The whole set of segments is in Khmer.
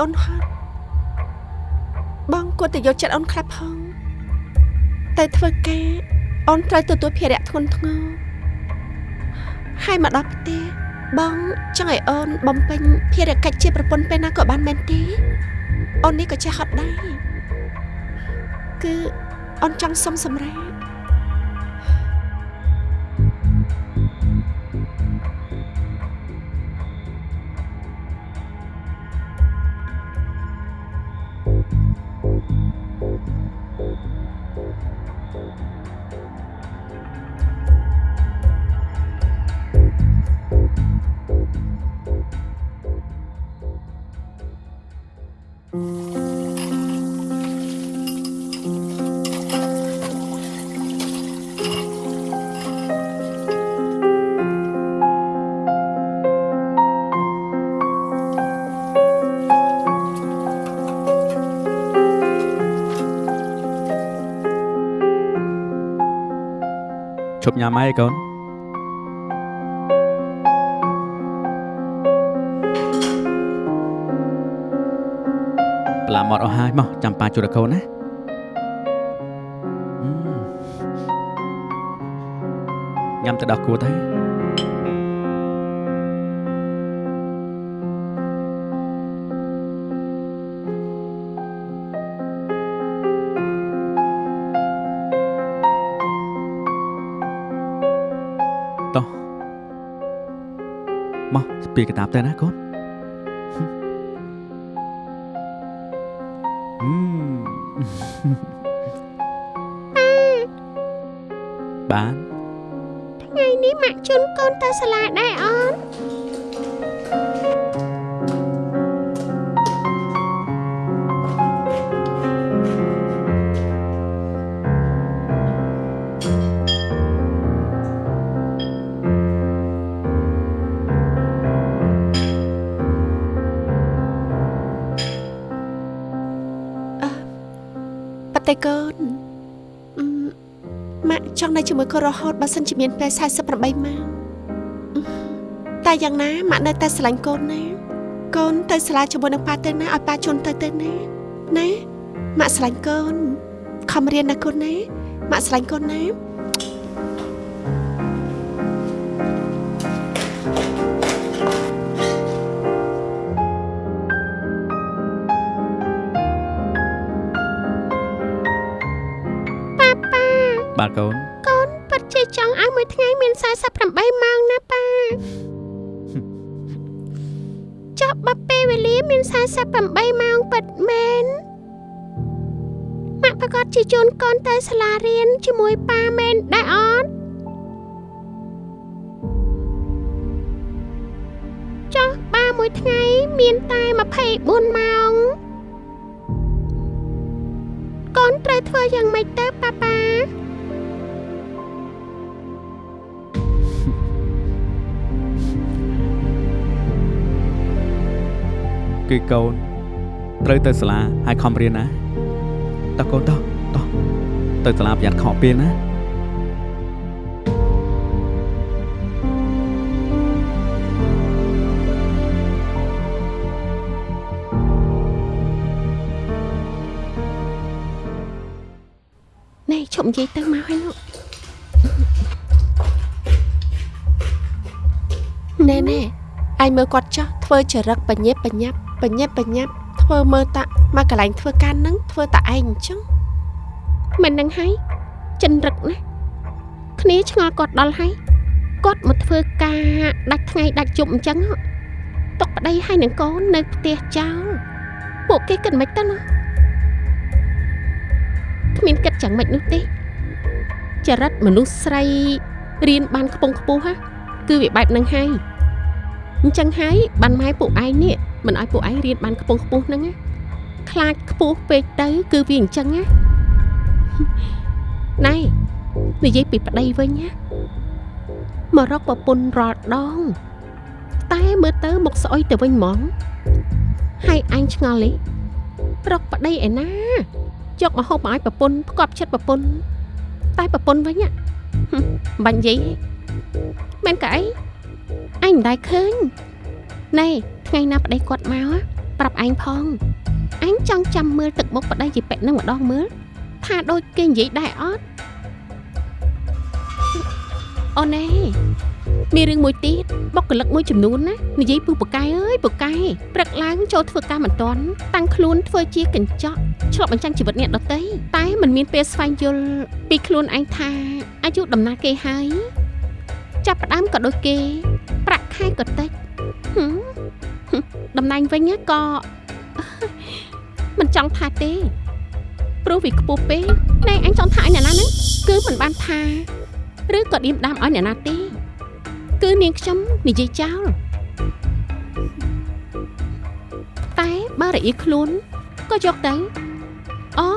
អូនហត់បងគួរតែយកចិត្តអូនខ្លះផងតែធ្វើការអូនត្រូវទទួលភារៈធ្ងន់ធ្ងរហើយមកដល់ផ្ទះបងចង់ឲ្យអូនបំពេញភារកិច្ចជាប្រពន្ធពេលណាក៏បានមែនទេអូននេះក៏ចេះហត់ដែរគឺអូនចង់សុំសម្រាប់ ឈប់ញ៉ាំហើយកូនប្លាមកអស់ហើយមកចាំប៉ាជួយដល់កូនណាអឺញ៉ាំទៅដល់គួរទៅ ពីកតាបទៅណាកូនអឺបានថ្ងៃនេះម៉ាក់ជូនកូនទៅសាលា កូនរហូតបើសិនជាមានពេល48ម៉ោងអឺតែយ៉ាងណាម៉ាក់នៅតែស្រឡាញ់កូនណាកូនទៅសាលាជាមួយនឹងប៉ាទៅណាឲ្យប៉ាជូនទៅទៅណាណាម៉ាក់ស្រឡាញ់កូនខំរៀនណាកូនណាម៉ាក់ស្រឡាញ់កូនណាប៉ាប៉ាបាទកូនកូនពិតជា ចង់ឲ្យមួយថ្ងៃមាន48ម៉ោងណាប៉ាចុះបើពេលវេលាមាន48ម៉ោងពិតមែនម៉ាក់ប្រកាសជាជូនកូនទៅសាលារៀនជាមួយប៉ាមែនដែរអត់ចុះប៉ាមួយថ្ងៃមានតែ24ម៉ោងកូនត្រូវធ្វើយ៉ាងម៉េចទៅប៉ាប៉ា គឺកូនត្រូវទៅសាលាហើយខំរៀនណាតោះកូនតោះតោះទៅសាលាប្រយ័ត្នខកពេលណាណែឈប់និយាយទៅមកហើយលោកណែណែអាយមើលគាត់ចោះធ្វើចរិតបញ្ញាប់បញ្ញាប់ បញ្ញាប់បញ្ញាប់ធ្វើមើលតាមកកន្លែងធ្វើការនឹងធ្វើតាឯងអញ្ចឹងមិននឹងហើយចិនរឹកណាស់គ្នាឆ្ងល់គាត់ដល់ហើយគាត់មកធ្វើការដាច់ថ្ងៃដាច់ជប់អញ្ចឹងហ៎ទុកប្តីហើយនឹងកូននៅផ្ទះចោលពួកគេគិតមិនទៅណាគ្មានគិតយ៉ាងម៉េចនោះទេចរិតមនុស្សស្រីរៀនបានខ្ពង់ខ្ពស់ហ่ะគឺវាបែបហ្នឹងហើយអញ្ចឹងហើយបានម៉ែពួកឯងនេះ មិនឲ្យពួកឯងរៀនបានខ្ពង់ខ្ពស់ហ្នឹងណាខ្លាចខ្ពស់ពេកទៅ គឺវាអញ្ចឹងណាណែនិយាយពីប្តីវិញណាមករកប្រពន្ធរាល់ដង តែមើលទៅមុខស្អុយទៅវិញហ្មងហើយអញឆ្ងល់នេះរកប្តីឯណាយកមកហូបមកឲ្យប្រពន្ធផ្គប់ចិត្តប្រពន្ធតែប្រពន្ធវិញហ៎ហឹមបាញ់និយាយទេមែនកៅអីអញមិនដែលឃើញណែ ថ្ងៃណាប្តីគាត់មកហ៎ប្រាប់ឯងផងឯងចង់ចាំមើលទឹកមុខប្តីជាពេកនឹងម្ដងមើលថាដូចគេនិយាយដែរអត់អូនឯងមានរឿងមួយទៀតបុគ្គលិកមួយចំនួនណានិយាយពូពូកែអើយពូកែព្រឹកឡើងចូលធ្វើការមិនទាន់តាំងខ្លួនធ្វើជាកញ្ចក់ឆ្លប់បញ្ចាំងជីវិតអ្នកដទៃតែมันមានពេលស្វែងយល់ពីខ្លួនឯងថាអាយុដំណាលគេហើយចាប់ផ្ដើមក៏ដូចគេ ប្រាក់ខែក៏តិចហឹមហឹម តំណែងវិញក៏មិនចង់ថាទេព្រោះវាខ្ពស់ពេកណែអញចង់ថាឲ្យអ្នកណាហ្នឹងគឺមិនបានថាឬក៏ឌៀមដាមឲ្យអ្នកណាទេគឺនាងខ្ញុំនិយាយចោលតែបើរអៀខ្លួនក៏យកទៅអូ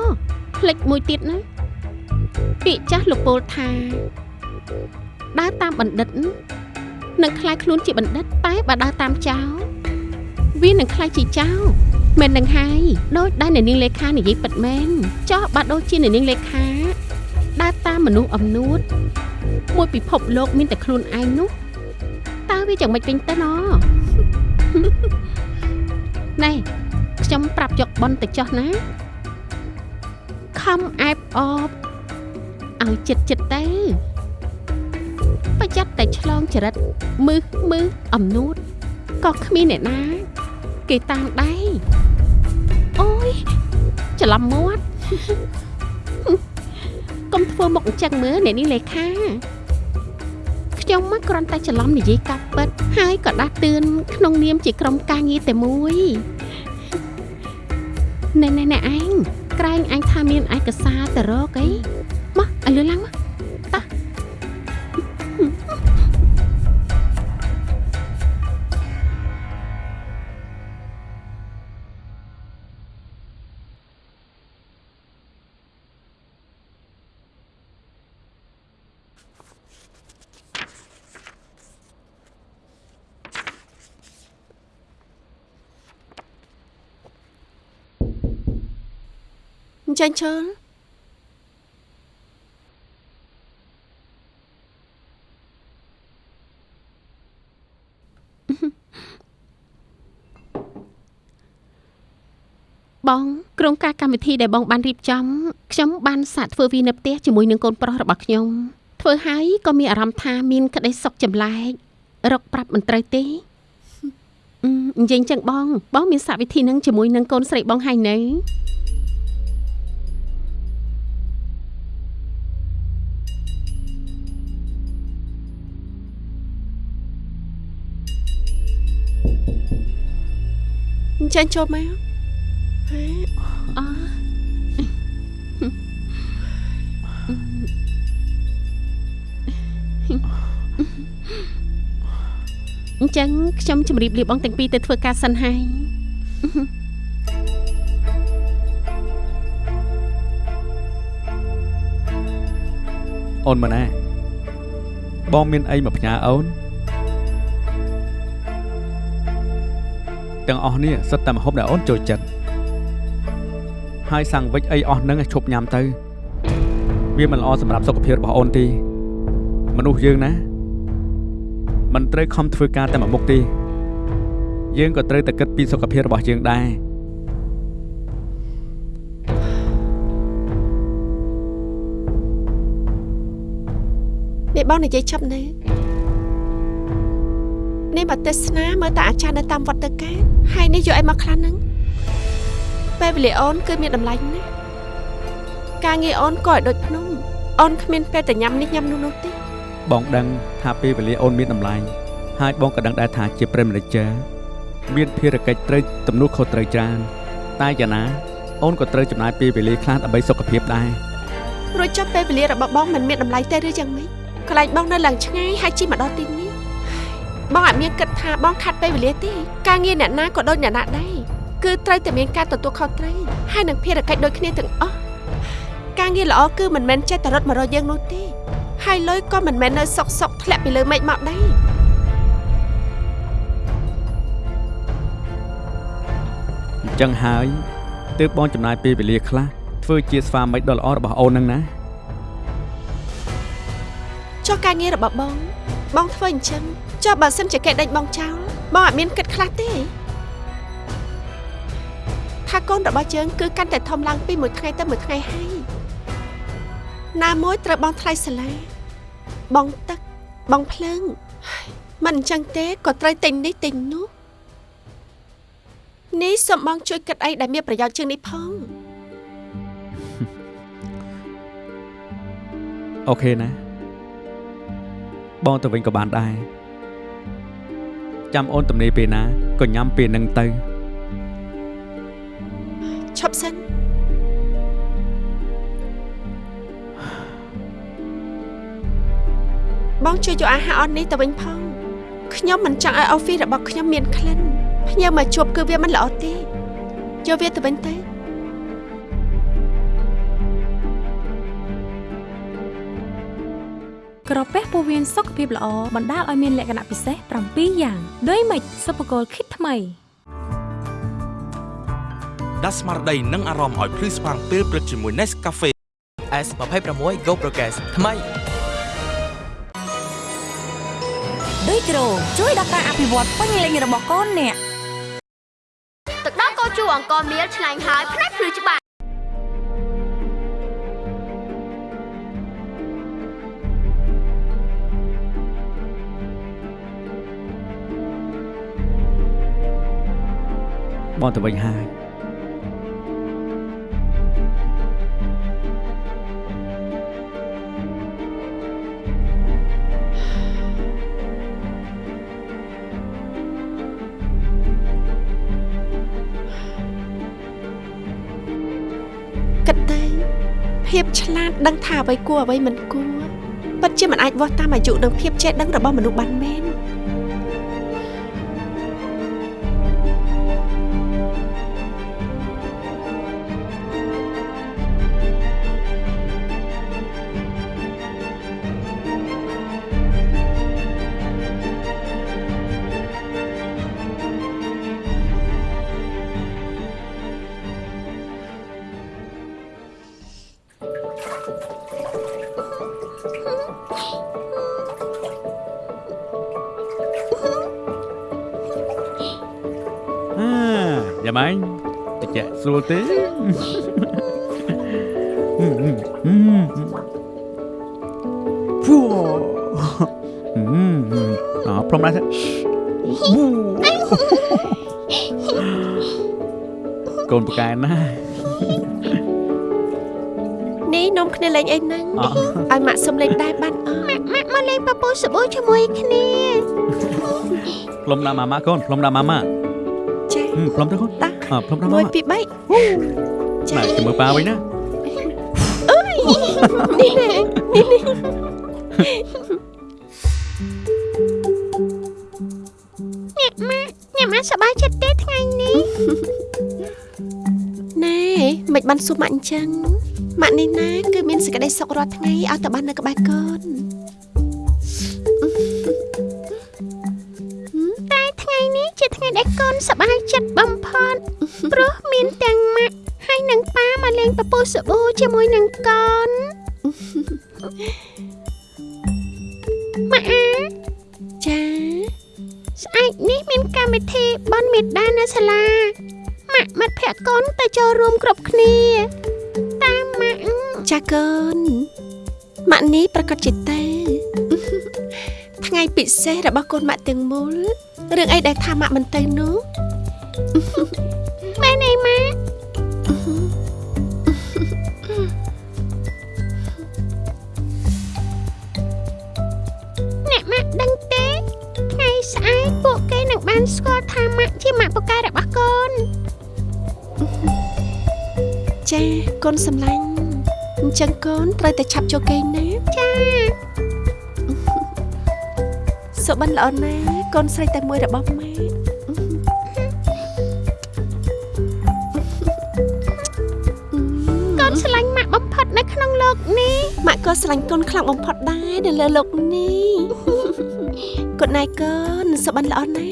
ផ្លិចមួយទៀតណាពាក្យចាស់លោកពោលថាដើរតាមបណ្ឌិតនឹងខ្លាយខ្លួនជាបណ្ឌិតតែបើដើរតាមចៅ វានឹងខ្លាយជាចៅមែននឹងហើយដូចដែលអ្នកនាងលេខានិយាយពិតមែនចោះបើដូចជាអ្នកនាងលេខាដើរតាមមនុស្សអំនួតមួយពិភពលោកមានតែខ្លួនឯងនោះតើវាយ៉ាងម៉េចវិញទៅណណែខ្ញុំប្រាប់យកប៉ុនទៅចោះណាខំអែបអបឲ្យចិត្តចិត្តទៅប្រយ័ត្នតែឆ្លងចរិតមឹសមឹសអំនួតក៏គ្មានអ្នកណា គេតាមដែរអូយច្រឡំមាត់កុំធ្វើមុខអញ្ចឹងមើលអ្នកនេះលេខាខ្ញុំមកគ្រាន់តែច្រឡំនិយាយកាប់ពិតហើយក៏ដាស់តឿនក្នុងនាមជាក្រុមការងារតែមួយណែណែណែឯងក្រែងអញថាមានឯកសារទៅរកអីមកឲ្យលឿនឡើងមក អញ្ចឹងជើលបងក្រុមការកម្មវិធីដែលបងបានរៀបចំខ្ញុំបានសាកធ្វើវានៅផ្ទះជាមួយនឹងកូនប្រុសរបស់ខ្ញុំធ្វើហើយក៏មានអារម្មណ៍ថាមានក្តីសុខចម្លែករកប្រាប់មិនត្រូវទេអឺនិយាយចឹងបង បងមានសាកវិធីនឹងជាមួយនឹងកូនស្រីបងហើយនៅ អញ្ចឹងចូលមកហេអអញ្ចឹងខ្ញុំជម្រាបលាបងទាំងពីរទៅធ្វើការសិនហើយអូនម៉ាណាបងមានអីមកផ្ញើអូន ទាំងអស់នេះសិតតែម្ហូបដែលអូនចូលចិត្តហើយសាំងវិចអីអស់ហ្នឹងឲ្យឈប់ញ៉ាំទៅ វាមិនល្អសម្រាប់សុខភាពរបស់អូនទេមនុស្សយើងណាមិនត្រូវខំធ្វើការតែមួយមុខទេយើងក៏ត្រូវតែគិតពីសុខភាពរបស់យើងដែរនេះបងនិយាយចាប់នៅ នេះមកទេសនាមើលតាអាចារ្យនៅតាមវត្តទៅការហើយនេះយកអីមកខ្លះហ្នឹងពេលវេលាអូនគឺមានតម្លៃណាស់ការងារអូនក៏ឲ្យដូចភ្នំអូនគ្មានពេលតែញ៉ាំនេះញ៉ាំនោះនោះទេបងដឹងថាពេលវេលាអូនមានតម្លៃហើយបងក៏ដឹងដែរថាជាប្រិមនិចាមានភារកិច្ចត្រូវទំនួលខុសត្រូវច្រើនតែយ៉ាងណាអូនក៏ត្រូវចំណាយពេលវេលាខ្លះដើម្បីសុខភាពដែររួចចប់ពេលវេលារបស់បងមិនមានតម្លៃទេឬយ៉ាងម៉េចកន្លែងបងនៅឡើងឆ្ងាយហើយជិះមកដល់ទីនេះ បងអត់មានគិតថាបងខាត់ពេលវេលាទេការងារអ្នកណាក៏ដូចអ្នកណាដែរគឺត្រូវតែមានការទទួលខុសត្រូវហើយនឹងភារកិច្ចដូចគ្នាទាំងអស់ការងារល្អគឺមិនមែនចេះតែរត់មករកយើងនោះទេហើយលុយក៏មិនមែននៅសុកសុកធ្លាក់ពីលើមេឃមកដែរអញ្ចឹងហើយទើបបងចំណាយពេលវេលាខ្លះធ្វើជាស្វាមីដ៏ល្អរបស់អូនហ្នឹងណាចុះការងាររបស់បង បងធ្វើអញ្ចឹង ចុះបើសិនជាគេដេញបងចោលបងអត់មានគិតខ្លះទេថាកូនរបស់យើងគឺកាន់តែធំឡើងពីមួយថ្ងៃទៅមួយថ្ងៃហើយណាមួយត្រូវបងថ្លៃសាលាបងទឹកបងភ្លើងហើយមិនអញ្ចឹងទេក៏ត្រូវទិញនេះទិញនោះនេះសូមបងជួយគិតអីដែលមានប្រយោជន៍ជាងនេះផងអូខេណាបងទៅវិញក៏បានដែរ ចាំអូនទំនេរពេលណាក៏ញ៉ាំពេលនឹងទៅឈប់សិនបងជួយយកអាហារអស់នេះទៅវិញផងខ្ញុំមិនចង់ឲ្យអូហ្វីសរបស់ខ្ញុំមានក្លិនភ្ញៀវមកជួបគឺវាមិនល្អទេយកវាទៅវិញទៅ ក្រពះពោះវៀនសុខភាពល្អបណ្ដាលឲ្យមានលក្ខណៈពិសេស7យ៉ាងដូចម៉េចសុភគលគិតថ្មីដាស់ស្មារតីនិងអារម្មណ៍ឲ្យភ្លឺស្វាងពេលព្រឹកជាមួយ Nescafe S26 Go Progress ថ្មីដូចក្រូជួយដល់ការអភិវឌ្ឍពេញលេញរបស់កូនអ្នកទឹកដោះកោជូអង្គមៀលឆ្ងាញ់ហើយផ្នែកភ្លឺច្បាស់ បងទៅវិញហើយគិតទៅភាពឆ្លាតដឹងថាអ្វីគួរអ្វីមិនគួរពិតជាមិនអាចវាស់តាមអាយុនិងភាពចេះដឹងរបស់មនុស្សបានមែន យ៉ាម៉ាញ់តិចស្រួលទេហ្វូអឺព្រមដែរកូនប្រកែណា អីហ្នឹងអឲ្យម៉ាក់សុំលេងដែរបានអត់ម៉ាក់មកលេងពពុះសាប៊ូជាមួយគ្នាផ្លុំដាក់ម៉ាម៉ាកូនផ្លុំដាក់ម៉ាម៉ាចាហឹមផ្លុំទៅកូនតាអផ្លុំដាក់1ម៉ា2ម៉ា3ចាណែចាំមើលប៉ាវិញណានេះណែនេះនេះអ្នកម៉ាក់អ្នកម៉ាក់សប្បាយចិត្តទេថ្ងៃនេះណែមិនបានសួរម៉ាក់អញ្ចឹង ម៉ាក់នេះណាគឺមានសេចក្តីសុខរាល់ថ្ងៃឲ្យតែបាននៅក្បែរកូនតែថ្ងៃនេះជាថ្ងៃដែលកូនសប្បាយចិត្តបំផុតព្រោះមានទាំងម៉ាក់ហើយនិងប៉ាមកលេងពពុះសាប៊ូជាមួយនឹងកូនម៉ាក់អាចាស្អែកនេះមានកម្មវិធីបន់មេដានៅសាលាម៉ាក់មិត្តភក្តិកូនទៅចូលរួមគ្រប់គ្នាតាមម៉ាក់ ចាកូនម៉ាក់នេះប្រកាសជាទេថ្ងៃពិសេសរបស់កូនម៉ាក់ទាំងមូលរឿងអីដែលថាម៉ាក់មិនទៅនោះមែនទេម៉ាក់អ្នកម៉ាក់ដឹងទេថ្ងៃស្អែកពួកគេនឹងបានស្គាល់ថាម៉ាក់ជាម៉ាក់ពូកែរបស់កូនចាកូនសម្លាញ់អញ្ចឹងកូនត្រូវតែឆាប់ចូលគេងណាចាសុបិនល្អណាស់កូនស្រីតែមួយរបស់ម៉ែកូនឆ្លាញ់ម៉ាក់បំផុតនៅក្នុងលោកនេះម៉ាក់ក៏ឆ្លាញ់កូនខ្លាំងបំផុតដែរនៅលើលោកនេះគុណណៃកូនសុបិនល្អណាស់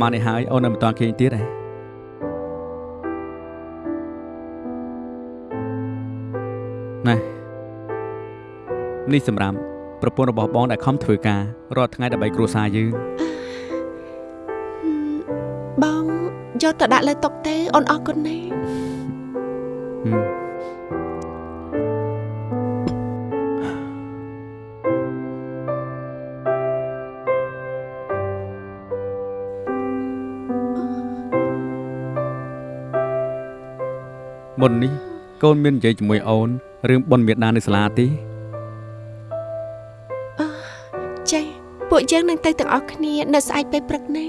ថ្មនេះហើយអូននៅមិនតាន់ឃើញទៀតទេណែនេះសម្រាប់ប្រពន្ធរបស់បងដែលខំធ្វើការរាល់ថ្ងៃដើម្បីគ្រួសារយើងបងយកទៅដាក់លើតុទេអូនអរគុណណា កូនមាននិយាយជាមួយអូនរឿងបុណ្យមេដានៅសាលាទេចាពួកយើងនឹងទៅទាំងអស់គ្នានៅស្អែកពេលព្រឹកណា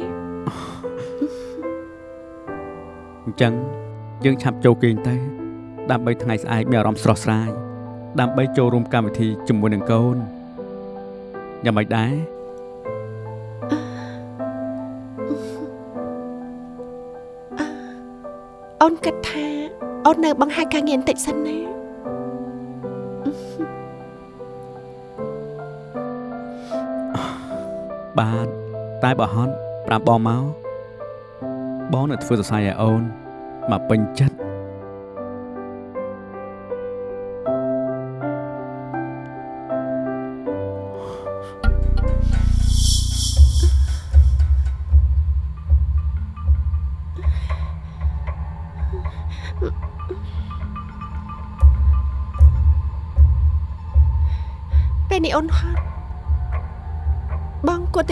អញ្ចឹងយើងឆាប់ចូលគេងទៅដើម្បីថ្ងៃស្អែកមានអារម្មណ៍ស្រស់ស្រាយដើម្បីចូលរួមកម្មវិធីជាមួយនឹងកូនយ៉ាងម៉េចដែរ អូននៅបង្ហាញការងារបន្តិចសិនណាបាទតែបើហត់ប្រាប់បងមកបងនឹងធ្វើសរសៃឲ្យអូនមកពេញចិត្ត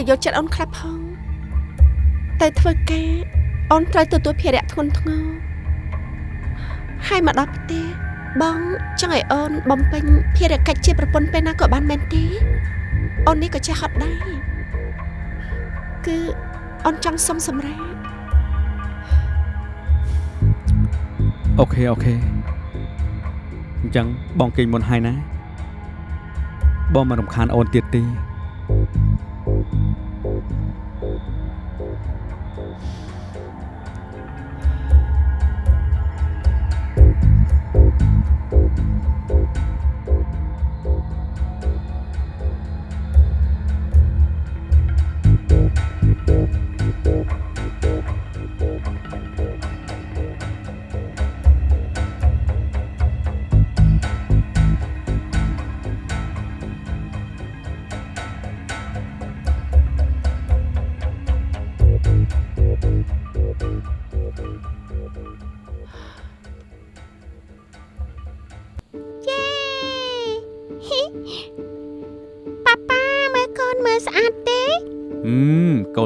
យកចិត្តអូនខ្លះផង តែធ្វើការអូនត្រូវទទួលភារៈធ្ងន់ធ្ងរហើយមកដល់ផ្ទះបងចង់ឲ្យអូនបំពេញភារកិច្ចជាប្រពន្ធពេលណាក៏បានមែនទេអូននេះក៏ចេះហត់ដែរគឺអូនចង់សុំសម្រាប់អូខេអូខេអញ្ចឹងបងគេងមុនហើយណាបងមិនរំខានអូនទៀតទេ Thank you.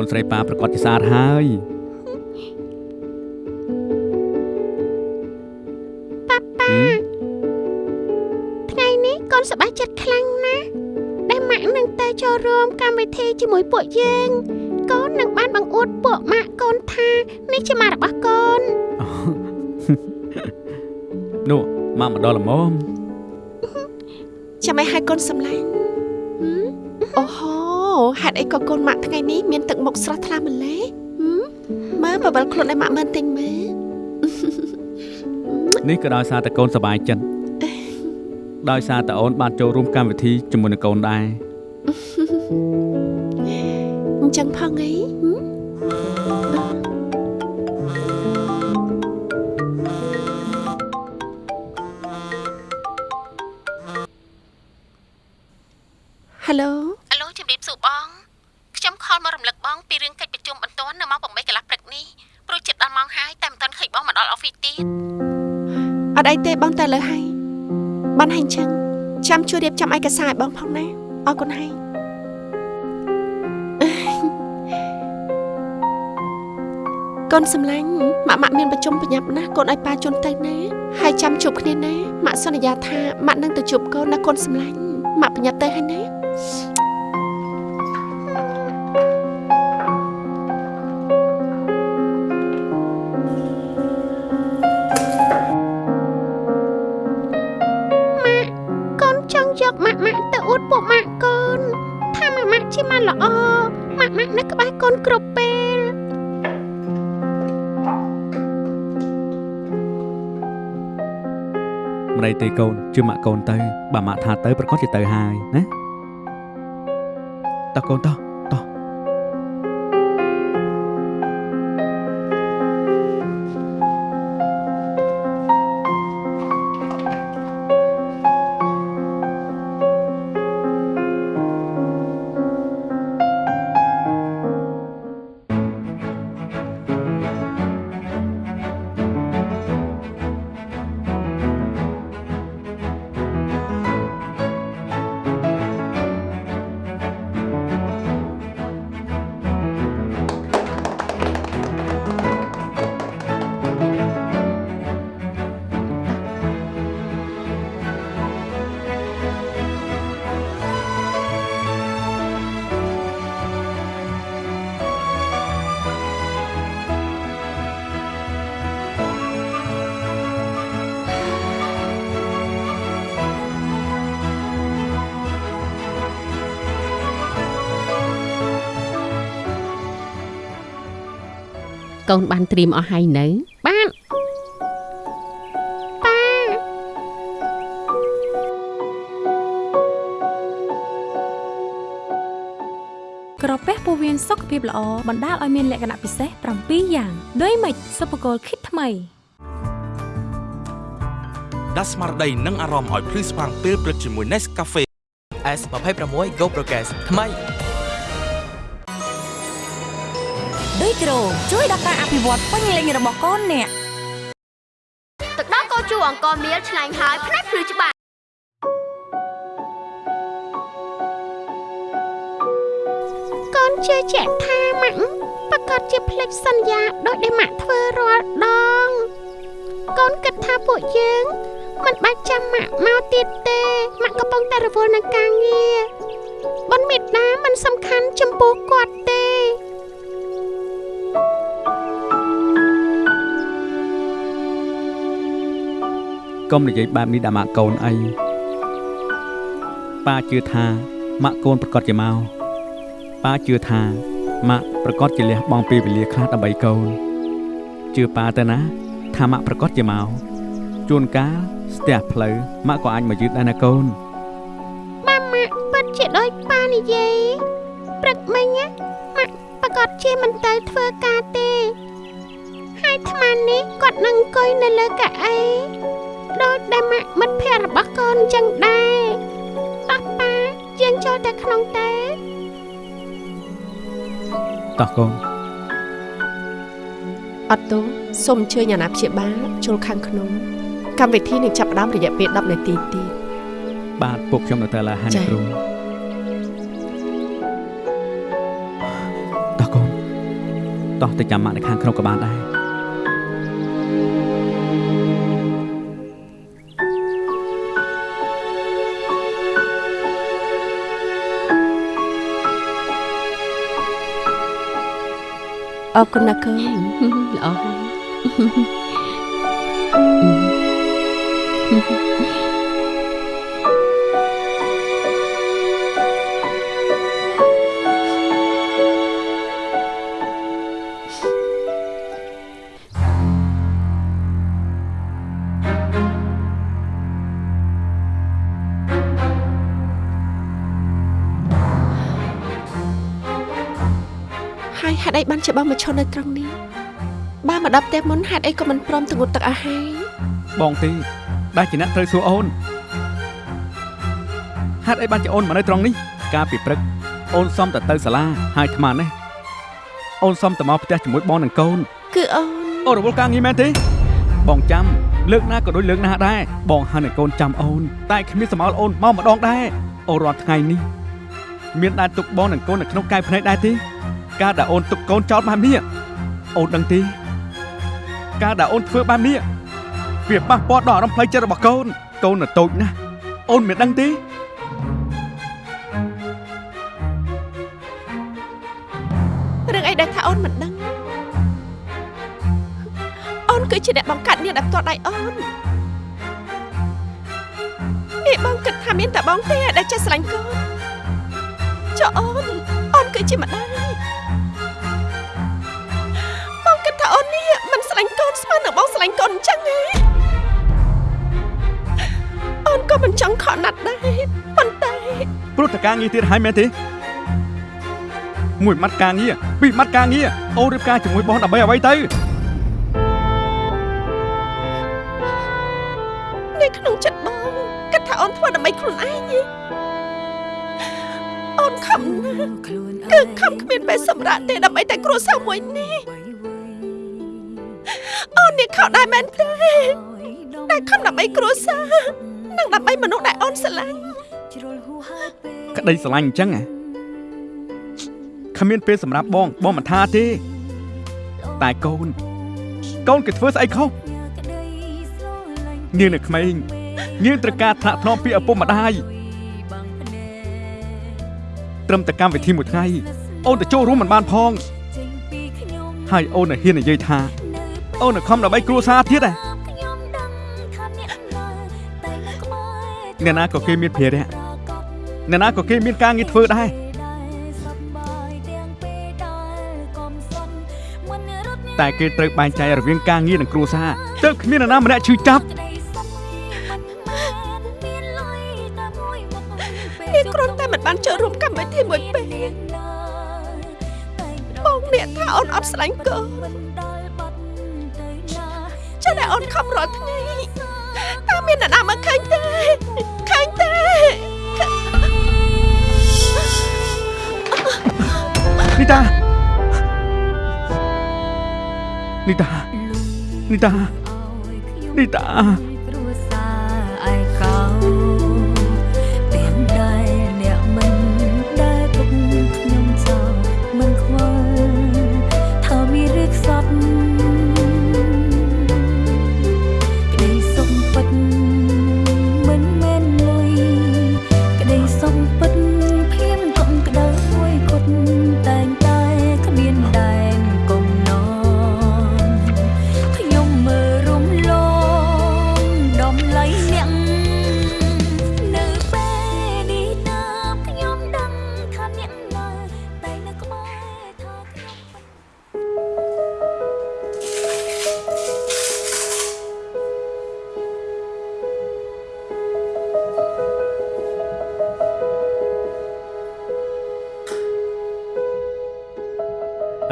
មកូនស្រីប៉ាប្រកាសជាស្អាតហើយប៉ាប៉ាហឹមថ្ងៃនេះកូនសប្បាយចិត្តខ្លាំងណាស់ដែលម៉ាក់នឹងទៅចូលរួមកម្មវិធីជាមួយពួកយើងកូននឹងបានបង្អួតពួកម៉ាក់កូនថានេះជាម៉ាក់របស់កូននោះមកមកដល់ល្មមចាំឲ្យឲ្យកូនសម្លាញ់ហឹមអូហូហេតុអីក៏កូនម៉ាក់ថ្ងៃនេះមានទឹ កមុខស្រស់ថ្លាម្ល៉េះហឹមមើលបបិលខ្លួនឲ្យម៉ាក់មើលទិញមើលនេះក៏ដោយសារតែកូនសប្បាយចិត្តដោយសារតែអូនបានចូលរួមកម្មវិធីជាមួយនឹងកូនដែរអញ្ចឹងផងអីហឹមហេឡូអាឡូជំរាបសួរបងខ្ញុំខលមករំលឹកបង ពីរឿងកិច្ចប្រជុំបន្ទាន់នៅម៉ោង8កន្លះព្រឹកនេះព្រោះជិតដល់ម៉ោងហើយតែមិនទាន់ឃើញបងមកដល់អอฟហ្វិសទៀតអត់អីទេបងតែលើហើយបានហើយអញ្ចឹងចាំជួយរៀបចំឯកសារឲ្យបងផងណាអរគុណហើយកូនសម្លាញ់ម៉ាក់ម៉ាក់មានប្រជុំប្រញាប់ណាស់កូនឲ្យប៉ាជូនទៅណាហើយចាំជួបគ្នាណាម៉ាក់សន្យាថាម៉ាក់នឹងទៅជួបកូនណាកូនសម្លាញ់ម៉ាក់ប្រញាប់ទៅហើយណា ល្អម៉ាក់ម៉ាក់នៅក្បែរកូនគ្រប់ពេលម្ដីទេកូនជឿម៉ាក់កូនទៅបើម៉ាក់ថាទៅប្រកាសជាទៅហើយណាតោះកូនតោះតោះ កូនបានត្រៀមអស់ហើយនៅ បានប៉ាក្រពះពោះវៀនសុខភាពល្អបណ្ដាលឲ្យមានលក្ខណៈពិសេស7យ៉ាងដូចម៉េចសុភគលគិតថ្មីដាស់ស្មារតីនិងអារម្មណ៍ឲ្យភ្លឺស្វាងពេលព្រឹកជាមួយ Nescafe S26 Go Progress ថ្មី ដូចគ្រូជួយដល់ការអភិវឌ្ឍពេញលេញរបស់កូនអ្នកទឹកដោះកោជូអង្គមៀលឆ្ងាញ់ហើយផ្នែកភ្លឺច្បាស់កូនជឿជាក់ថាម៉ាក់ប្រកាសជាភ្លេចសន្យាដោយដែលម៉ាក់ធ្វើរាល់ដង កូនគិតថាពួកយើងមិនបាច់ចាំម៉ាក់មកទៀតទេម៉ាក់កំពុងតែរវល់នឹងការងារបុណ្យមេត្តាមិនសំខាន់ចំពោះគាត់ទេ កុំនិយាយបែបនេះដាក់ម៉ាក់កូនអីប៉ាជឿថាម៉ាក់កូនប្រកាសជាមកប៉ាជឿថាម៉ាក់ប្រកាសជាលះបង់ពេលវេលាខ្លះដើម្បីកូនជឿប៉ាទៅណា ថាម៉ាក់ប្រកាសជាមកជួនកាលស្ទះផ្លូវម៉ាក់ក៏អាចមកយឺតដែរណាកូនម៉ាម៉ាក់ពិតជាដូចប៉ានិយាយព្រឹកមិញណាម៉ាក់ប្រកាសជាមិនទៅធ្វើការទេ ហើយអាត្មានេះគាត់នឹងអង្គុយនៅលើកៅអី ដូចដែលម៉ាក់មិត្តភក្តិរបស់កូនចឹងដែរតោះប៉ាយើងចូលទៅក្នុងទេតោះកូនអត់ទោសសូមអញ្ជើញអាណាព្យាបាលចូលខាងក្នុងកម្មវិធីនឹងចាប់ផ្ដើមរយៈពេល10នាទីទៀតបាទពុកខ្ញុំនៅតែឡាហានចា៎គ្រូតោះកូនតោះទៅចាំម៉ាក់នៅខាងក្នុងក៏បានដែរ អរគុណណាកូនល្អហើយហើយ ហេតុអីបានជាបងមកឈរនៅត្រង់នេះបើមកដល់ផ្ទះមុនហេតុអីក៏មិនព្រមទៅងូតទឹកឲ្យហើយបងទេដែលជាអ្នកត្រូវសួរអូនហេតុអីបានជាអូនមកនៅត្រង់នេះកាលពីព្រឹកអូនសុំតែទៅសាលាហើយអាត្មានេះអូនសុំតែមកផ្ទះជាមួយបងនិងកូន គឺអូនអូនរវល់ការងារមែនទេ បងចាំលើកណាក៏ដូចលើកណាដែរបងហើយនឹងកូនចាំអូន តែគ្មានសមោលអូនមកម្ដងដែរអូនរាល់ថ្ងៃនេះមានដែរទុកបងនិងកូននៅក្នុងកាយភ្នែកដែរទេ ការដែលអូនទុកកូនចោលបែបនេះអូនដឹងទេការដែលអូនធ្វើបែបនេះវាប៉ះពាល់ដល់អារម្មណ៍ផ្លូវចិត្តរបស់កូនកូននៅតូចណាស់អូនមិនដឹងទេរឿងអីដែលថាអូនមិនដឹងអូនគឺជាអ្នកបង្កើតនាងដែលផ្ទាល់ដៃអូននេះបងគិតថាមានតែបងទេដែលចេះស្រឡាញ់កូនចុះអូនអូនគឺជាម្ដាយ ញ់កូនស្មើនឹងបងស្រឡាញ់កូនអញ្ចឹងហ៎អូនក៏មិនចង់ខកណាត់ដែរប៉ុន្តែព្រោះតការងារទៀតហើយមែនទេមួយម៉ាត់ការងារពីរម៉ាត់ការងារអូនរៀបការជាមួយបងដើម្បីអ្វីទៅនៅក្នុងចិត្តបងគិតថាអូនធ្វើដើម្បីខ្លួនឯងទេអូនខំណាស់គឺខំគ្មានពេលសម្រាប់ទេដើម្បីតែគ្រួសារមួយនេះអូ ននេះខំដែរមែនទេតែខំដើម្បីគ្រួសារនិងដើម្បីមនុស្សដែលអូនស្រឡាញ់ក្តីស្រឡាញ់អញ្ចឹងហ៎គ្មានពេលសម្រាប់បងបងមិនថាទេ តែកូនកូនគេធ្វើស្អីខុសនាងនៅក្មេងនាងត្រូវការថ្នាក់ថ្នមពីឪពុកម្ដាយត្រឹមតែកម្មវិធីមួយថ្ងៃអូនទៅចូលរួមមិនបានផងហើយអូននៅហ៊ាននិយាយថា អូននៅខំដើម្បីគ្រួសារទៀតហ៎អ្នកណាក៏គេមានភារៈអ្នកណាក៏គេមានការងារធ្វើដែរតែគេត្រូវបែងចែករវាងការងារនិងគ្រួសារទើបគ្មាននរណាម្នាក់ឈឺចាប់នេះគ្រាន់តែមិនបានចូលរួមកម្មវិធីមួយពេលបងអ្នកថាអូនអត់ស្រឡាញ់កូនចាតែ អូនខំរាល់ថ្ងៃតើមាននរណាមកឃើញទេឃើញទេនីតានីតានីតានីតា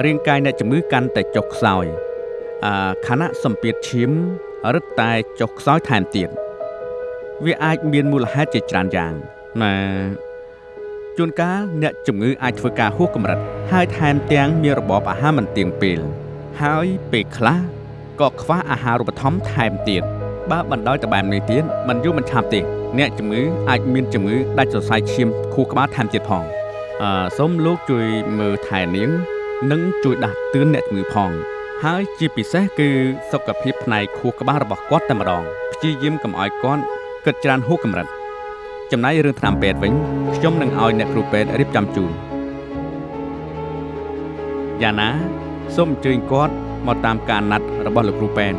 រាងកាយអ្នកជំងឺកាន់តែចុះខ្សោយអឺខណៈសម្ពាធឈាមរឹតតែចុះខ្សោយថែមទៀតវាអាចមានមូលហេតុជាច្រើនយ៉ាងណាជួនកាលអ្នកជំងឺអាចធ្វើការហួសកម្រិតហើយថែមទាំងមានរបបអាហារមិនទៀងពេល ហើយពេលខ្លះក៏ខ្វះអាហារូបត្ថម្ភថែមទៀតបើបណ្ដោយតបែបនេះទៀតมันយូរមិនឆាប់ទេអ្នកជំងឺអាចមានជំងឺដាច់សរសៃឈាមខួរក្បាលថែមទៀតផងអឺសូមលោកជួយមើលថែនាង និងជួយដាស់តឿនអ្នកជំងឺផង ហើយជាពិសេសគឺសុខភាពផ្នែកខួរក្បាលរបស់គាត់តែម្ដងព្យាយាមកុំឲ្យគាត់គិតច្រើនហួសកម្រិតចំណែករឿងថ្នាំពេទ្យវិញខ្ញុំនឹងឲ្យអ្នកគ្រូពេទ្យរៀបចំជូនយ៉ាងណាសូមអញ្ជើញគាត់មកតាមការណាត់របស់លោកគ្រូពេទ្យ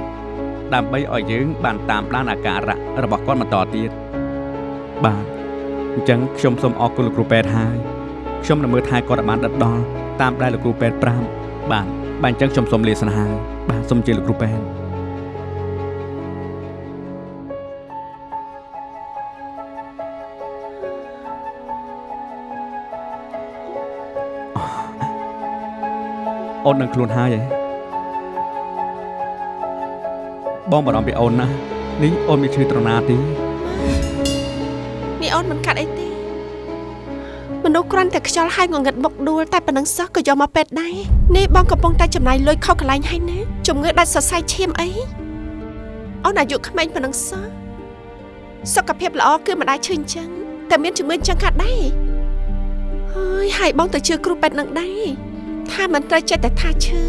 ដើម្បីឲ្យយើង បានតាមដានអាការៈរបស់គាត់បន្តទៀតបាទអញ្ចឹងខ្ញុំសូមអរគុណលោកគ្រូពេទ្យហើយ ខ្ញុំនឹងមើលថែគាត់ឲ្យបានដិតដល់តាមដែលលោកគ្រូពេទ្យប្រាប់បាទបាទអញ្ចឹងខ្ញុំសូមលាសិនហើយបាទសូមអញ្ជើញលោកគ្រូពេទ្យអូននឹងខ្លួនហើយឯងបងបារម្ភពីអូនណាស់នេះអូនមានឈឺត្រណាទេនេះអូនមិនកាត់អីទេ មនុស្សគ្រាន់តែខ្យល់ហើយងងឹតបុកដួលតែប៉ុណ្្នឹងសោះក៏យកមកពេទ្យដែរនេះបងកំពុងតែចំណាយលុយខុសកន្លែងហើយណាជំងឺដាច់សរសៃឈាមអីអូនអាយុក្មេងប៉ុណ្្នឹងសោះសុខភាពល្អគឺមិនដែលឈឺអញ្ចឹងតែមានជំងឺអញ្ចឹងកាត់ដែរហើយហើយបងទៅជឿគ្រូពេទ្យនឹងដែរថាមិនត្រូវចិត្តតែថាឈឺ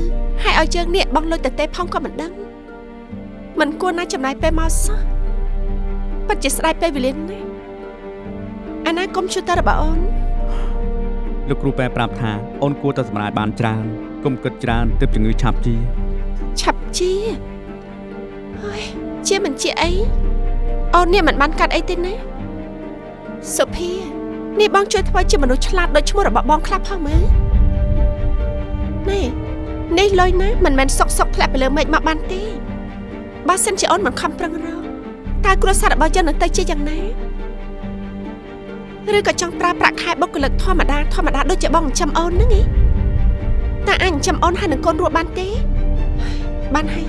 ហើយឲ្យយើងនេះបងលុយទៅទេផងក៏មិនដឹងមិនគួរណាចំណាយពេលមកសោះពិតជាស្ដាយពេលវេលាណាស់អាណាកុំព្យូទ័ររបស់អូន លោកគ្រូប៉ែប្រាប់ថាអូនគួរតែសម្រាយបានច្រើនកុំគិតច្រើនទើបជំងឺឆាប់ជាឆាប់ជាហើយជាមិនជាអីអូននេះមិនបានកាត់អីទេណាសុភានេះបងជួយធ្វើជាមនុស្សឆ្លាតដូចឈ្មោះរបស់បងខ្លះផងមើលនេះនេះលុយណាមិនមែនសុកសុកធ្លាក់ទៅលើមេឃមកបានទេបើសិនជាអូនមិនខំប្រឹងរកតើគ្រួសាររបស់យើងនឹងទៅជាយ៉ាងណា ឬក៏ចង់ប្រើប្រាក់ខែបុគ្គលិកធម្មតាធម្មតាដូចជាបងចិញ្ចឹមអូនហ្នឹងឯងតើអាចចិញ្ចឹមអូនហើយនឹងកូនរស់បានទេ បានហើយ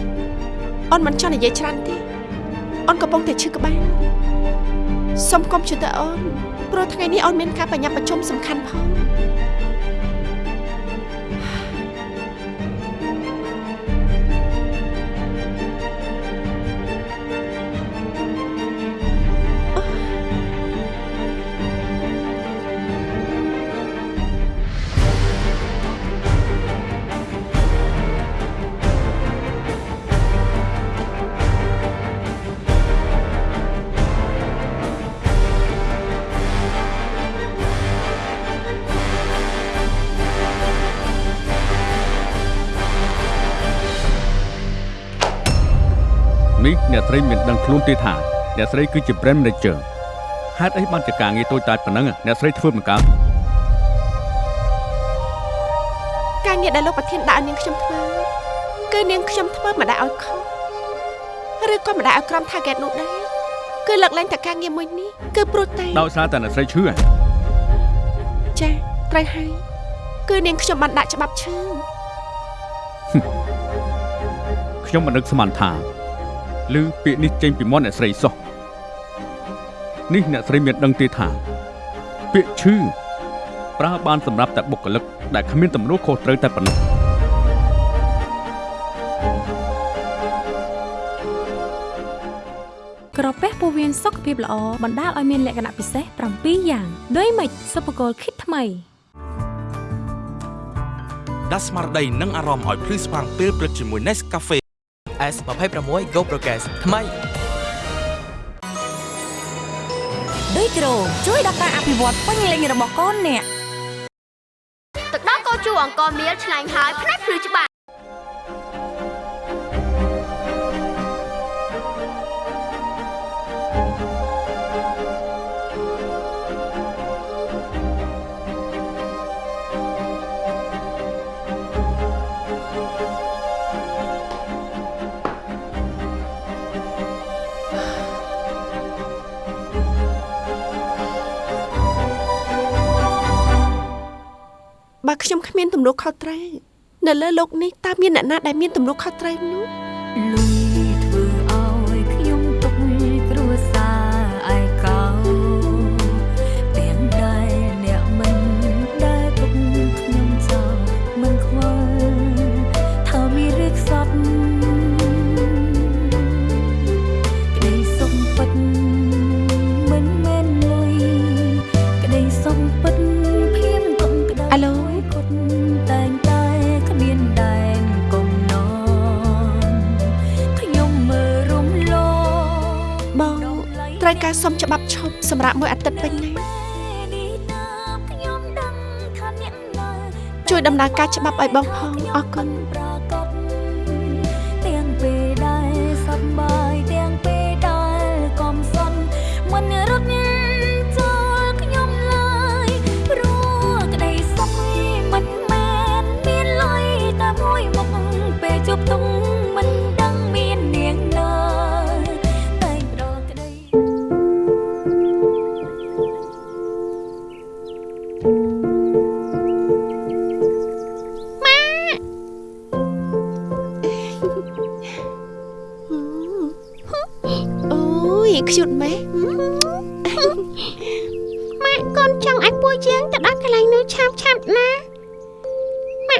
អូនមិនចង់និយាយច្រើនទេអូនកំពុងតែឈឺក្បាលសុំកុំព្យូទ័រអូនព្រោះថ្ងៃនេះអូនមានការបញ្ញាប់ប្រជុំសំខាន់ផង ដឹងខ្លួនទេថាអ្នកស្រីគឺជា brand manager ហេតុអីបានជាការងារតូចតាចប៉ុណ្ណឹងអ្នកស្រីធ្វើមិនកើតការងារដែលលោកប្រធានដាក់ឲ្យនាងខ្ញុំធ្វើគឺនាងខ្ញុំធ្វើមិនដែលឲ្យខុសឬក៏មិនដែលឲ្យក្រុម target នោះដែរគឺលើកលែងតែការងារមួយនេះគឺព្រោះតែដោយសារតែអ្នកស្រីឈឺហ៎ចាត្រូវហើយគឺនាងខ្ញុំបានដាក់ច្បាប់ឈឺខ្ញុំមិននឹកស្មានថា ឬពាក្យនេះចេញពីមាត់អ្នកស្រីសោះនេះអ្នកស្រីមានដឹងទេថាពាក្យឈឺប្រើបានសម្រាប់តែបុគ្គលិកដែលគ្មានទំនួលខុសត្រូវតែប៉ុណ្ណោះក្រពះពោះវៀនសុខភាពល្អបណ្ដាលឲ្យមានលក្ខណៈពិសេស7យ៉ាងដូចម៉េចសុភគលគិតថ្មីដាស់ស្មារតីនិងអារម្មណ៍ឲ្យភ្លឺស្វាងពេលព្រឹកជាមួយ Nescafe S26 Go Progress ថ្មីដូចគ្រូជួយដល់ការអភិវឌ្ឍពេញលេញរបស់កូនអ្នកទឹកដោះកោជូអង្គមៀលឆ្ងាញ់ហើយផ្នែកភ្លឺច្បាស់ បើខ្ញុំគ្មានទំនួលខុសត្រូវនៅលើលោកនេះតើមានអ្នកណាដែលមានទំនួលខុសត្រូវនោះលោក ច្បាប់ឈប់សម្រាប់មួយអាទិត្យវិញណាជួយដំណើរការច្បាប់ឲ្យបងផងអរគុណ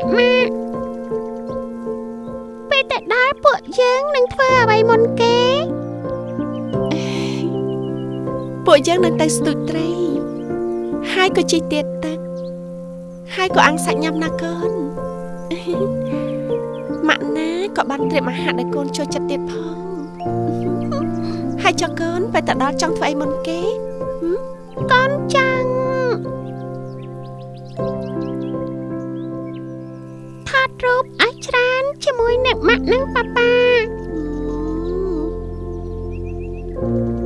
ម៉ាក់ម៉ាក់ពេលទៅដល់ពួកយើងនឹងធ្វើអ្វីមុនគេ ពួកយើងនឹងទៅស្ទូចត្រី ហើយក៏ជិះទៀតទឹកហើយក៏អាំងសាច់ញ៉ាំណាកូនម៉ាក់ណាក៏បានត្រៀមអាហារឲ្យកូនចូលចិត្តទៀតផងហើយចុះកូនពេលទៅដល់ចង់ធ្វើអីមុនគេកូនច មួយអ្នកម៉ាក់និងប៉ាប៉ា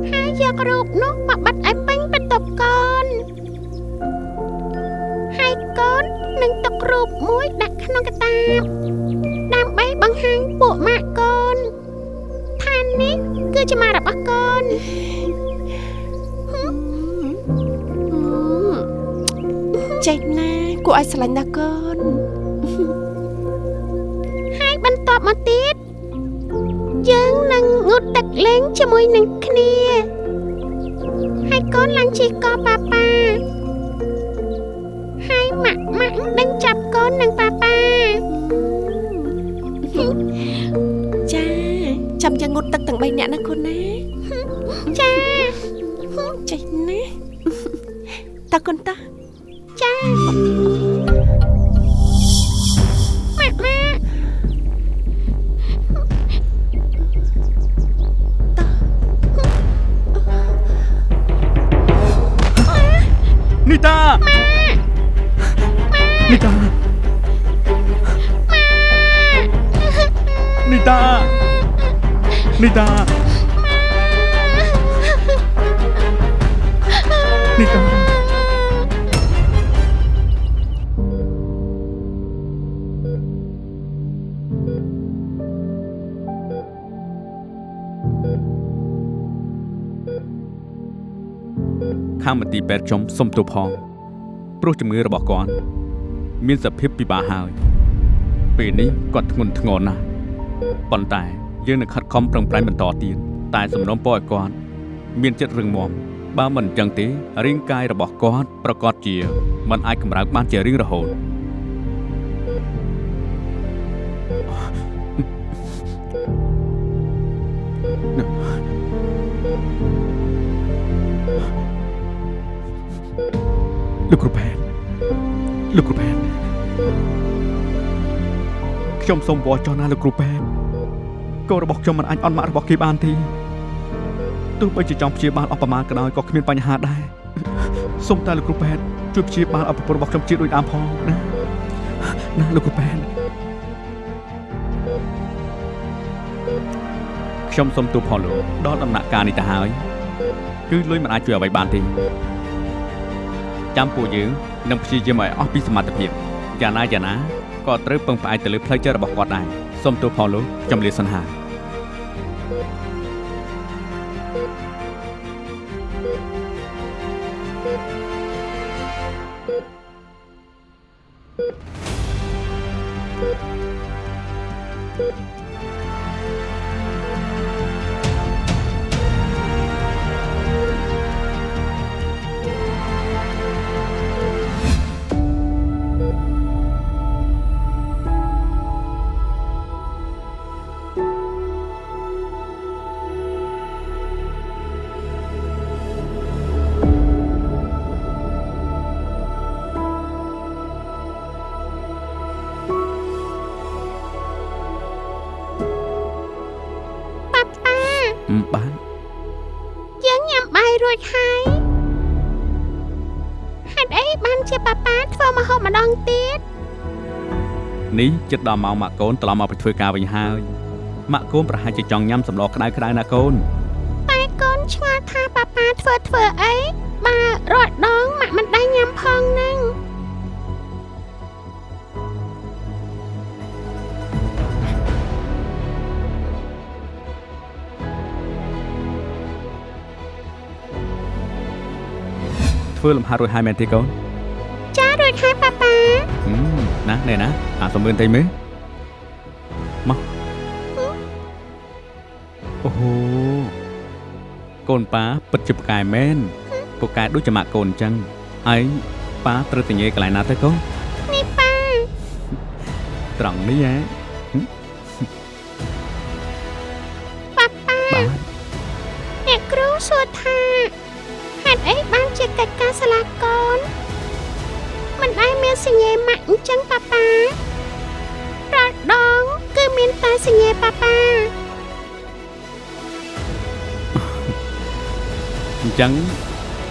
ហើយយករូបនោះមកបិទឲ្យពេញបន្ទប់កូនហើយកូននឹងទុករូបមួយដាក់ក្នុងកាតាបដើម្បីបង្ហាញពួកម៉ាក់កូនថានេះគឺជាម៉ាក់របស់កូនចេញណាគួរឲ្យស្រឡាញ់ណាស់កូនហើយ បន្ទាប់មកទៀតយើងនឹងងូតទឹកលេងជាមួយនឹងគ្នាហើយកូនឡើងជិះកប៉ាប៉ាហើយម៉ាក់ម៉ាក់នឹងចាប់កូននឹងប៉ាប៉ាចាចាំយើងងូតទឹកទាំង3នាក់ណាកូនណាចាចេញណាតើកូនតើចា ខាងមន្ទីរពេទ្យខ្ញុំសុំទោសផងព្រោះជំងឺរបស់គាត់មានសភាពពិបាកហើយពេលនេះគាត់ធ្ងន់ធ្ងរណាស់ប៉ុន្តែយើងនឹងខិតខំប្រឹងប្រែងបន្តទៀតតែសំណូមពរឲ្យគាត់មានចិត្តរឹងមាំបើមិនអញ្ចឹងទេរាងកាយរបស់គាត់ប្រកាសជាមិនអាចកម្រើកបានជារៀងរហូត លោកគ្រូផែនលោកគ្រូផែនខ្ញុំសូមវល់ចុះណាលោកគ្រូផែនកូនរបស់ខ្ញុំមិនអាចអន់ម៉ាក់របស់គេបានទេទោះបីជាចង់ព្យាបាលអស់ប្រមាណក៏ដោយក៏គ្មានបញ្ហាដែរសូមតែលោកគ្រូផែនជួយព្យាបាលឲ្យប្រពន្ធរបស់ខ្ញុំជាដូចដើមផងណាណាលោកគ្រូផែនខ្ញុំសូមទូលផងលោកដល់ដំណាក់កាលនេះទៅហើយគឺលុយមិនអាចជួយអ្វីបានទេ ចាំពួកយើងនឹងព្យាយាមឲ្យអស់ពីសមត្ថភាពយ៉ាងណាយ៉ាងណាក៏ត្រូវពឹងផ្អែកទៅលើផ្លូវចិត្តរបស់គាត់ដែរសូមទោសផងលោកចំលាសិនហា ជាប៉ាប៉ាធ្វើម្ហូបម្ដងទៀតនេះចិត្តដល់ម៉ោងម៉ាក់កូនត្រឡប់មកពីធ្វើការវិញហើយម៉ាក់កូនប្រហែលជាចង់ញ៉ាំសម្លក្តៅក្តៅណាកូនតែកូនឆ្ងល់ថាប៉ាប៉ាធ្វើធ្វើអីបើរាល់ដងម៉ាក់មិនដែរញ៉ាំផងហ្នឹងធ្វើលំហាត់រួចហើយមែនទេកូនចារួចហើយប៉ាប៉ាហឹ មណានេះណាអាសំរឿនតិចមើលមកអូហូកូនប៉ាពិតជាពូកែមែនពូកែដូចជាម៉ាក់កូនអញ្ចឹងឯងប៉ាត្រូវតែញ៉េកន្លែងណាទៅកូននេះប៉ាត្រង់នេះហ៎ ចឹង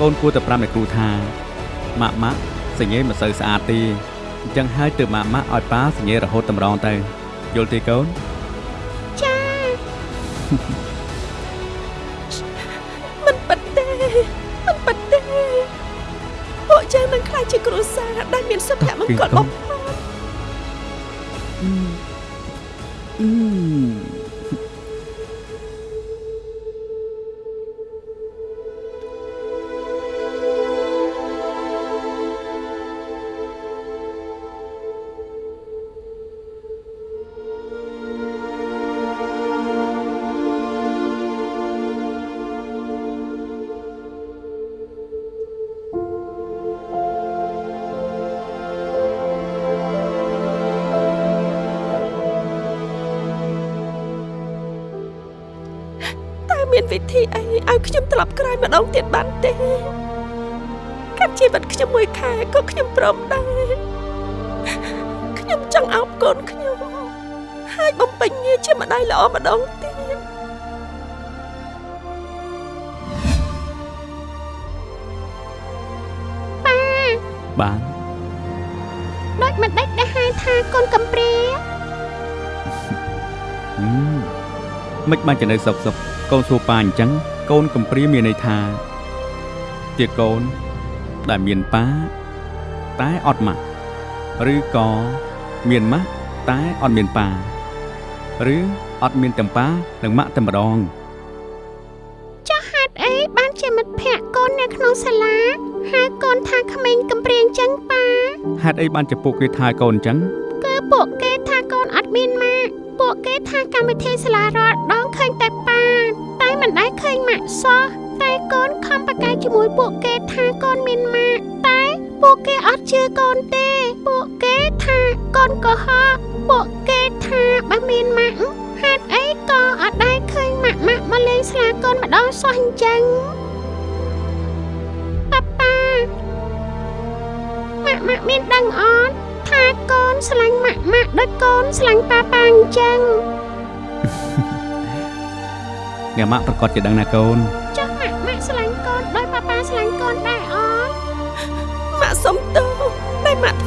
កូនគួរតែប្រាប់អ្នកគ្រូថាម៉ាក់ម៉ាក់សញ្ញេមិនសូវស្អាតទេអញ្ចឹងហើយទើបម៉ាក់ម៉ាក់ឲ្យប៉ាសញ្ញេរហូតតម្រងទៅយល់ទេកូនចាមិនប៉ិតទេមិនប៉ិតទេពួកយើងនឹងខ្លាចជាគ្រួសារដែលមានសុភមង្គលបំផុត ព្រមដែរខ្ញុំចង់អោបកូនខ្ញុំហើយបំពេញងារជាម្ដាយល្អម្ដងទៀតប៉ាបានដូចមិនដេចដែលហៅថាកូនកំព្រាហឹមមិនបានចំណេះសុកសុកកូនសួរប៉ាអញ្ចឹងកូនកំព្រាមានន័យថាជាកូនដែលមានប៉ា តែអត់ម៉ាក់ឬក៏មានម៉ាក់តែអត់មានប៉ាឬអត់មានទាំងប៉ានិងម៉ាក់តែម្ដងចុះហេតុអីបានជាមិត្តភក្តិកូននៅក្នុងសាលាប៉ាហេតុអីបានជាពួកគេថាឲ្យកូនអញ្ចឹងគឺពួកគេថាកូនអត់មានម៉ាក់ពួកគេថាកម្មវិធីសាលារាល់ដងឃើញតែប៉ាតែមិនដែលឃើញម៉ាក់សោះតែកូនខំប្រកែកជាមួយពួកគេថាកូនមានម៉ាក់តែ ពួកគេអត់ជឿកូនទេ ពួកគេថាកូនកុហកពួកគេថាបើមានម៉ាក់ហេតុអីក៏អត់ដែលឃើញម៉ាក់ម៉ាក់មកលេងស្លាកូនម្ដងសោះអញ្ចឹងប៉ាប៉ាម៉ាក់ម៉ាក់មានដឹងអត់ថាកូនស្រឡាញ់ម៉ាក់ម៉ាក់ដូចកូនស្រឡាញ់ប៉ាប៉ាអញ្ចឹងអ្នកម៉ាក់ប្រកាសជាដឹងណាកូន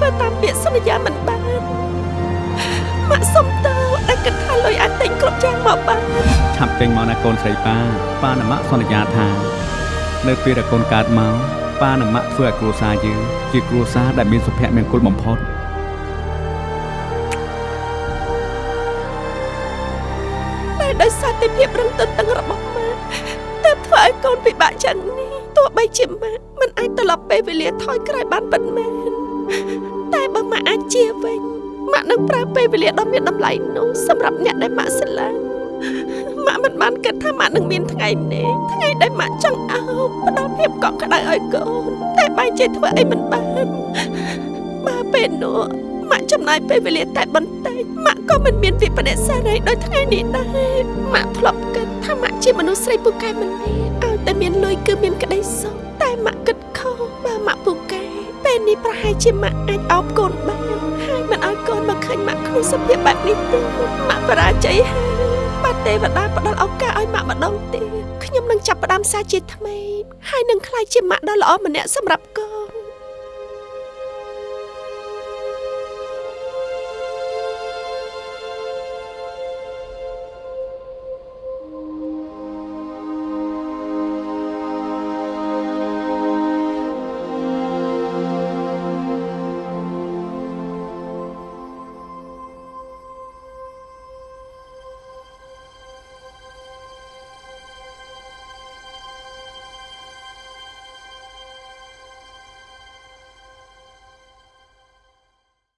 ធ្វើតាមពាក្យសន្យាមិនបានម៉ាក់សុំទោសដែលគិតថាលុយអាចទិញគ្រប់យ៉ាងមកបានឆាប់ចេញមកណាកូនស្រីប៉ាប៉ានិងម៉ាក់សន្យាថា នៅពេលដែលកូនកើតមកប៉ានិងម៉ាក់ធ្វើឲ្យគ្រួសារយើងជាគ្រួសារដែលមានសុភមង្គលបំផុតតែដោយសារតែភាពរឹងទទឹងរបស់ម៉ាក់ទើបធ្វើឲ្យកូនពិបាកយ៉ាងនេះទោះបីជាម៉ាក់មិនអាចត្រឡប់ពេលវេលាថយក្រោយបានពិតមែន តែបើម៉ាក់អាចជាវិញម៉ាក់នឹងប្រើពេលវេលាដ៏មានតម្លៃនោះសម្រាប់អ្នកដែលម៉ាក់ស្រឡាញ់ម៉ាក់មិនបានគិតថាម៉ាក់នឹងមានថ្ងៃនេះថ្ងៃដែលម៉ាក់ចង់អោបផ្ដល់ភាពកក់ក្ដៅឲ្យកូនតែបែរជាធ្វើអីមិនបានបើពេលនោះម៉ាក់ចំណាយពេលវេលាតែបន្តិចម៉ាក់ក៏មិនមានវិបត្តិសេរីដូចថ្ងៃនេះដែរម៉ាក់ធ្លាប់គិតថាម៉ាក់ជាមនុស្សស្រីពូកែម្នាក់ឲ្យតែមានលុយគឺមានក្តីសុខ ពេលនេះប្រហែលជាម៉ាក់អាចអោបកូនបានហើយមិនឲ្យកូនមកឃើញម៉ាក់ក្នុងសភាពបែបនេះទេម៉ាក់បរាជ័យហើយបាទទេវតាផ្ដល់ឱកាសឲ្យម៉ាក់ម្ដងទៀតខ្ញុំនឹងចាប់ផ្ដើមសារជាថ្មីហើយនឹងក្លាយជាម៉ាក់ដ៏ល្អម្នាក់សម្រាប់កូន